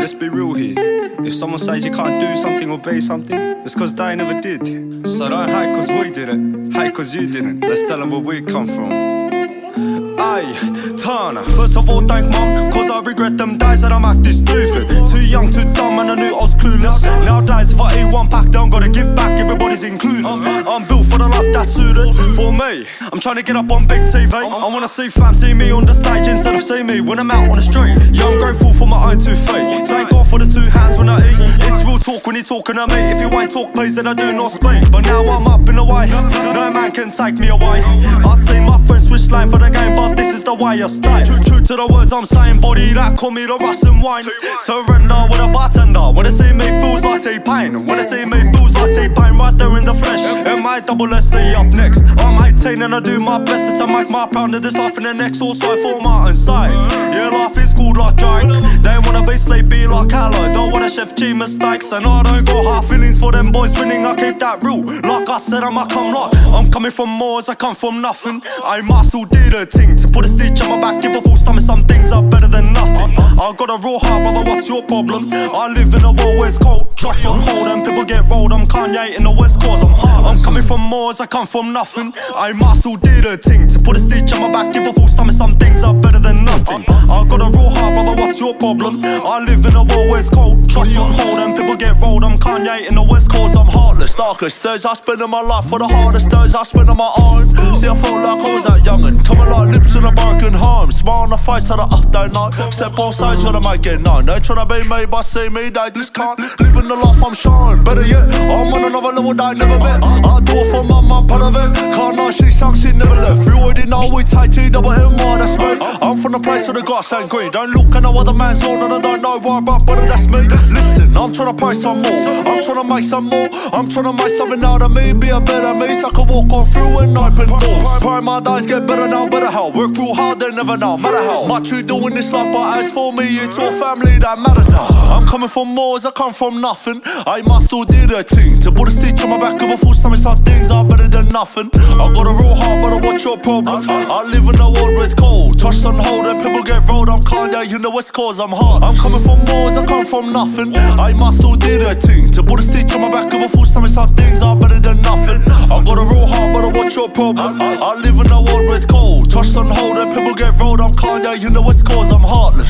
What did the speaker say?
Let's be real here. If someone says you can't do something or be something, it's cause they never did. So don't hate cause we did it, hate cause you didn't. Let's tell them where we come from. Aye, Tana. First of all, thank mum, cause I regret them days that I'm acting stupid. Too young, too dumb, and I knew I was clueless. Nowadays, if I eat one pack, don't gotta give back, everybody's included. I'm built for the life that's suited for me. I'm trying to get up on big TV. I wanna see fam see me on the stage instead see me when I'm out on the street. Yeah, I'm grateful for my own two feet. Thank God for the two hands when I eat. It's real talk when you're talking to me. If you ain't talk, please, then I do not speak. But now I'm up in the way. No man can take me away. I see my friends switch lane for the game, but this is the way I stay. True, true to the words I'm saying, body that call me the Russian wine. Surrender with a bartender. When they see me, feels like T-Pain. When they see me, feels like T-Pain right there in the flesh. M I double C up next. I'm 18 and I do my best to make my pound of this life in the next. Also for my own side. Yeah, life is good like Drake. They wanna be sleepy like Hallow. Don't wanna Sheff G mistakes. And I don't got hard feelings for them boys winning. I keep that real. Like I said, I'ma come like I'm coming from more as I come from nothing. I must still did a thing to put a stitch on my back, give a full stomach. Some things are better than nothing. I got a real heart, brother. What's your problem? I live in a world where it's cold. Trust hold and people get rolled. I'm Kanye in the West Coast. I'm hard. I'm coming from more I come from nothing. I must still did a thing to put a stitch on my back, give a full stomach. Some things are better than nothing. I got a real heart. What's your problem? I live in a world where it's cold. Trust on hold and people get rolled. I'm Kanye in the West Coast. I'm heartless, darkest days I spend in my life for the hardest days I spend on my own. See, I felt like I was that young and coming like lips in a broken home. Smile on the face of I don't know. Step on stage, gotta make it known. They tryna be made but see me, they just can't. Living the life I'm showing. Better yet, I'm on another level they never met. I do it for my mum, part of it. Can't know she sung, she never left. You already know we take T double M R, that's me. I'm from the place where the grass ain't green. Don't look at no other man's on and I don't know why, but brother, that's me. Listen, I'm tryna pay some more. I'm tryna make some more. I'm tryna make something out of me, be a better me, so I can walk on through and open doors. Pray my days get better now, better how. Work real hard, they never know, matter how much you do in this life. But as for me, it's all family that matters now. I'm coming from more as I come from nothing. I must still do the thing to put a stitch on my back of a full stomach. Some things than nothing. I got a real heart, but I watch your problems. I live in a world where it's cold. Touched on hold and people get rolled. I'm Kanye, you know it's cause I'm hard. I'm coming from as I come from nothing. I must still do the thing to put a stitch on my back of a full stomach. Some things are better than nothing. I got a real heart, but I watch your problems. I live in a world where it's cold. Touched on hold and people get rolled. I'm Kanye, you know it's cause I'm hard.